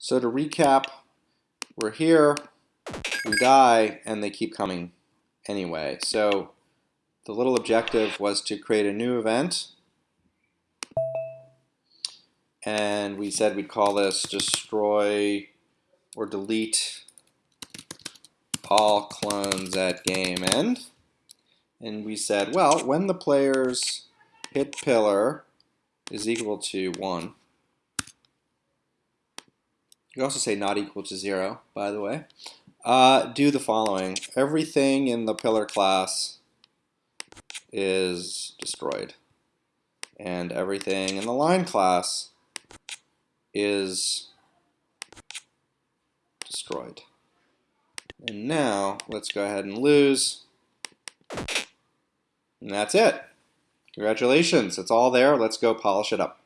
So to recap, we're here, we die, and they keep coming anyway. So the little objective was to create a new event. And we said we'd call this destroy or delete all clones at game end. And we said, well, when the player's hit pillar is equal to 1, you also say not equal to 0, by the way, uh, do the following. Everything in the pillar class is destroyed. And everything in the line class is destroyed. And now let's go ahead and lose. And that's it. Congratulations, it's all there. Let's go polish it up.